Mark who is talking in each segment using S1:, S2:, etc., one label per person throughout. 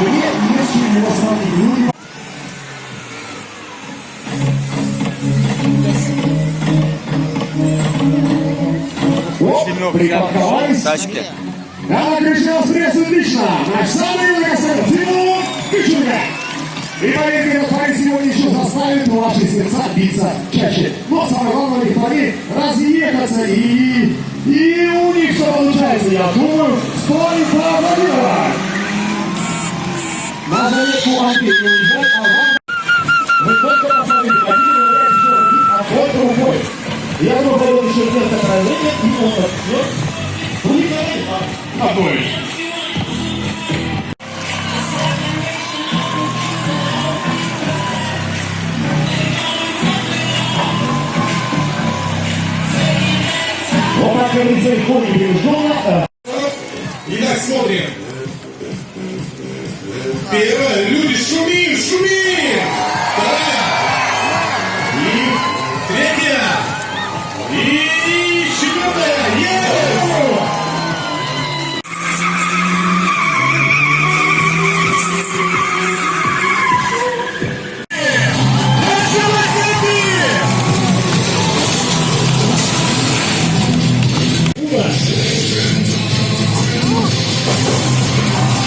S1: мне есть чего сравнить. Припарковались.
S2: Тачки.
S1: Да, Кришна, приветствую лично. Наш самый юный красавец Тимур Кичуга. И поверьте, этот парень сегодня еще заставит ваши сердца биться чаще. Но самое главное, у них парней разъехаться и... И у них все получается, я думаю, стоит поаплодировать. На заметку Анки не уезжать, а вам... Вы только посмотрите, хотите выбирать еще один, а только рукой. Я думаю, пойдет еще где-то и он начнет вылетать от одной. Вот так говорится, легко не пережженно.
S3: Итак, смотрим. Первое. Люди, шумим, шумим. Вторая. И третья. И четвертая. Есть!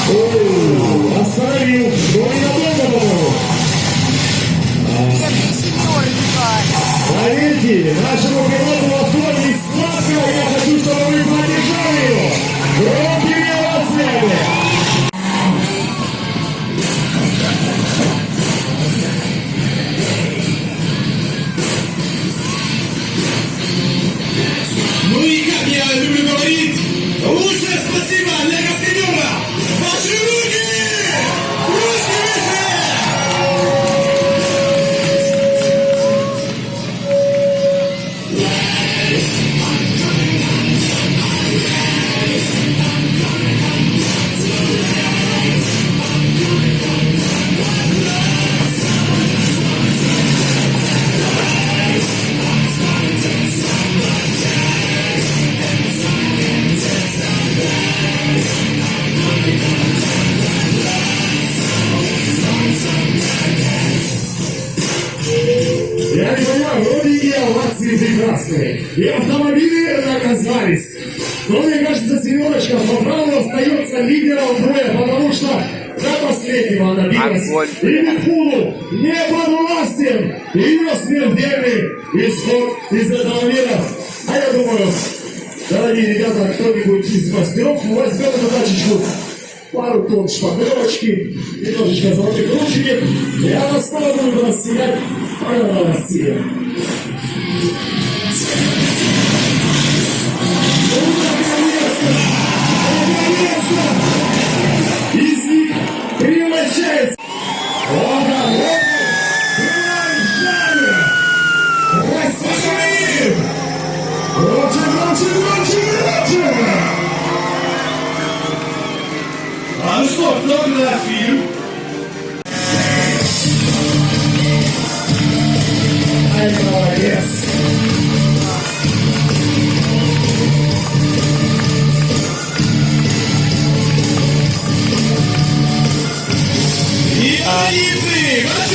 S3: Это!
S1: Остановил, но ненадолго, по-моему. Поверьте, нашему пилоту прекрасные, и автомобили оказались. Но мне кажется, Семеночка по праву остается лидером боя, потому что до последнего она билась. И Михулу не подвластен ее смертельный исход из этого мира. А я думаю, дорогие ребята, кто-нибудь из мастеров возьмет эту тачечку пару тонн шпаклевочки, немножечко золотых ручек, и она снова будет рассиять по России. Наконец-то! Из них превращается огородный крольчанин! Россия! Громче, громче, громче, громче!
S3: А ну что, кто на фильм?
S1: Ай, молодец!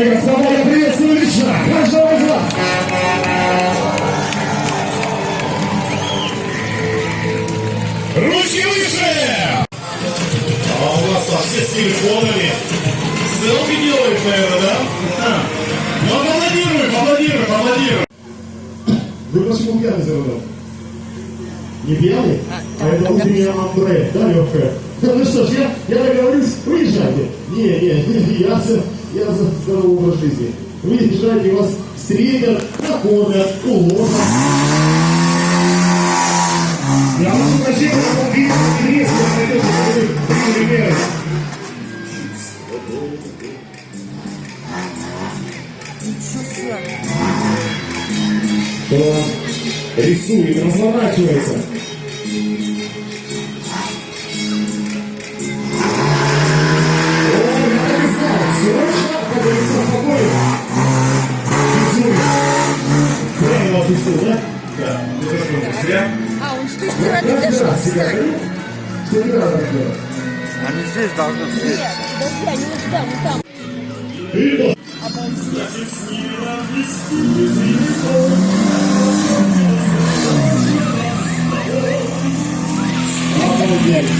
S3: и
S1: господа, я приветствую лично каждого из вас.
S3: Ручки выше! А у вас вообще с телефонами. Селфи делают, наверное, да? А. Ну, аплодируй, аплодируй, аплодируй.
S1: Вы почему пьяный за рулем? Не пьяный? А это утренняя Андре, да, легкая? Ну что ж, я, я договорюсь, выезжайте. Не, не, не, я я за здоровый образ жизни. Выезжайте, вас встретят, накормят, уложат. Я прошу прощения, но видно, интересно, это приняли меры. Кто рисует, разворачивается.
S3: Что, зря.
S2: А, он с той стороны даже
S1: себя
S2: встать.
S1: что.
S4: Они здесь должны встретиться.
S2: Нет, подожди, они вот там, вот там. Это, блядь,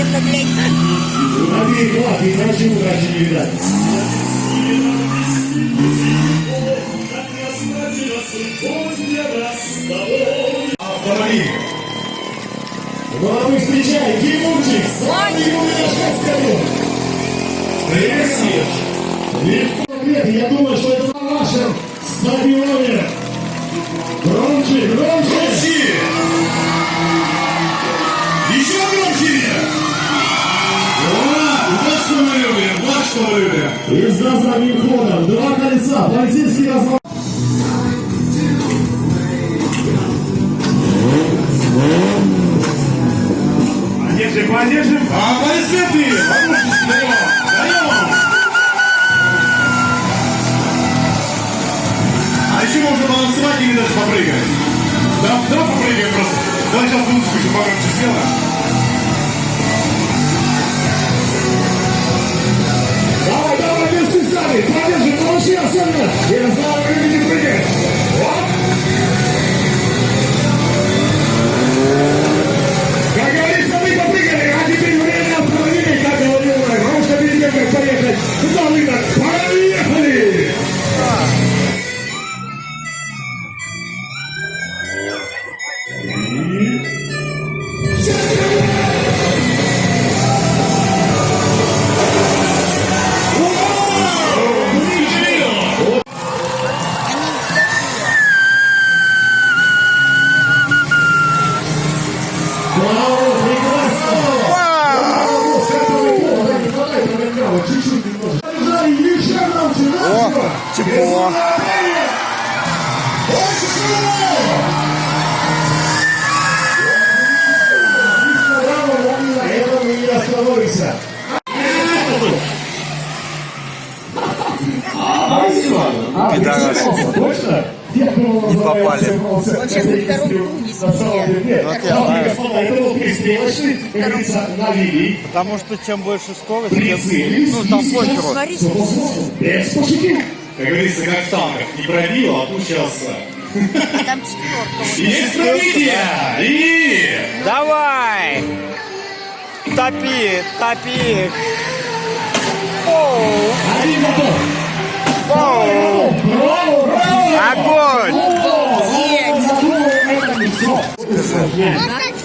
S1: Обеих лап, иначе удачи не видать. Славный Юрий
S3: Привет, Серж.
S1: Легко ответ, я думаю, что это на вашем стадионе. Громче, громче!
S3: Громче! Еще громче! Вот, вот что мы любим, вот что мы любим.
S1: И с задним ходом, два колеса, полицейский разворот. Вот я дамы и
S4: знаю.
S1: господа, это был перестрелочный, как говорится, навели.
S4: Потому что чем больше скорость, тем ну, там
S1: возможно. Без пошутил.
S3: Как говорится, как в танках. Не пробил, а пущался.
S2: там четверка.
S3: Есть пробитие! И...
S4: Давай! Топи, топи! Оу,
S1: Один готов.
S4: оу,
S1: Браво, браво!
S4: огонь!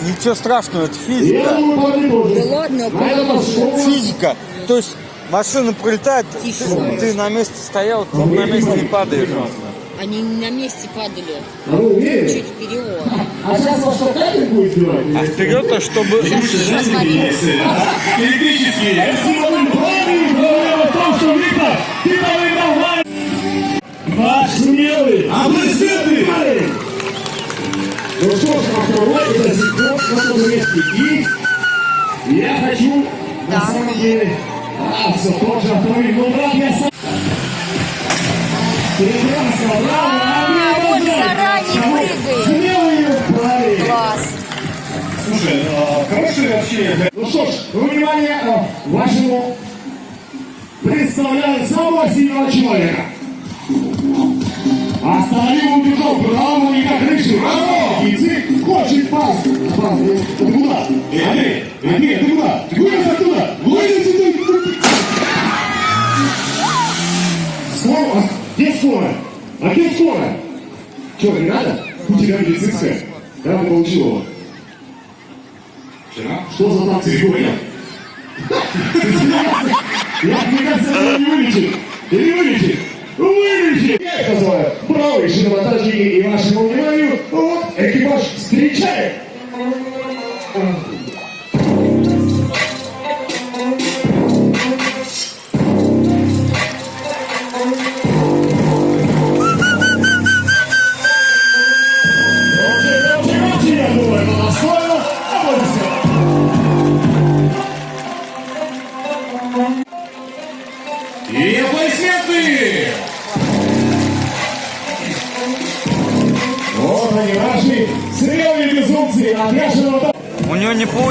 S4: Ничего страшного, это физика.
S2: Да ладно,
S1: наш шоу.
S4: Физика. То есть машина пролетает, ты, ты на месте стоял, ты на месте не падаешь.
S2: Они на месте падали.
S1: А?
S2: Чуть вперед.
S1: А сейчас вас что, капель будет сбивать?
S4: А вперед-то, чтобы...
S3: Электрический.
S1: Спасибо, вы правы. Проблема в том, что Виктор, ты Вань. Ваш смелый.
S3: Аплодисменты!
S1: Парень. Ну что ж, а второй это секунд на том месте. И я хочу, на самом деле, а, все тот же автомобиль. Ну, брат, я сам. Прекрасно, браво.
S2: А, он заранее прыгает.
S1: Смелый парень.
S2: Класс.
S3: Слушай, а, хороший вообще
S1: Ну что ж, внимание, э, вашему представляю самого сильного человека. Остановил убежал правому и как крышу. Браво! Язык хочет пас. Пас, ты куда? Андрей, Андрей, ты куда? Вылез оттуда! Скоро? А где скоро? Че, не надо? У тебя медицинская. Когда ты получил его?
S3: вчера.
S1: Что за танцы сегодня? Я, мне кажется, это не вылечит. Или вылечит? Вылечит! Я их называю правые шиномонтажники и вашему вниманию, вот,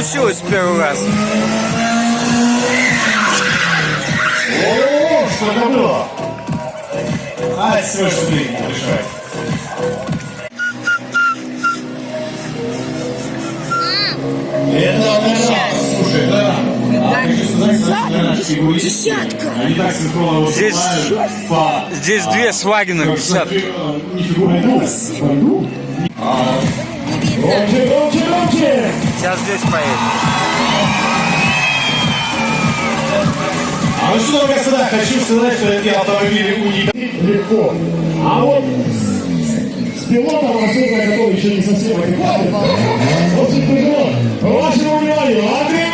S4: получилось в первый раз.
S3: О, что было? А, все, что ты. Это да, слушай, да.
S2: Десятка.
S4: Здесь-. Здесь две свагина висят. Сейчас здесь поедет.
S3: А ну что, господа, хочу сказать, что эти автомобили уникальны.
S1: Легко. А вот с, с пилотом, особенно, который еще не совсем адекватен, очень тяжело. Вашему вниманию, Андрей